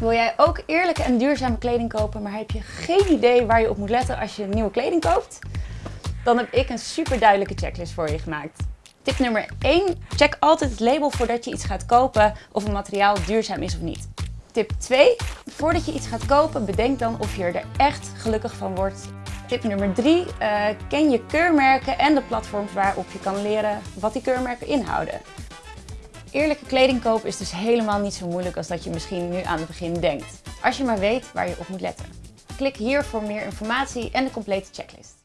Wil jij ook eerlijke en duurzame kleding kopen, maar heb je geen idee waar je op moet letten als je nieuwe kleding koopt? Dan heb ik een super duidelijke checklist voor je gemaakt. Tip nummer 1. Check altijd het label voordat je iets gaat kopen of een materiaal duurzaam is of niet. Tip 2. Voordat je iets gaat kopen, bedenk dan of je er echt gelukkig van wordt. Tip nummer 3. ken je keurmerken en de platforms waarop je kan leren wat die keurmerken inhouden. Eerlijke kleding kopen is dus helemaal niet zo moeilijk als dat je misschien nu aan het begin denkt. Als je maar weet waar je op moet letten. Klik hier voor meer informatie en de complete checklist.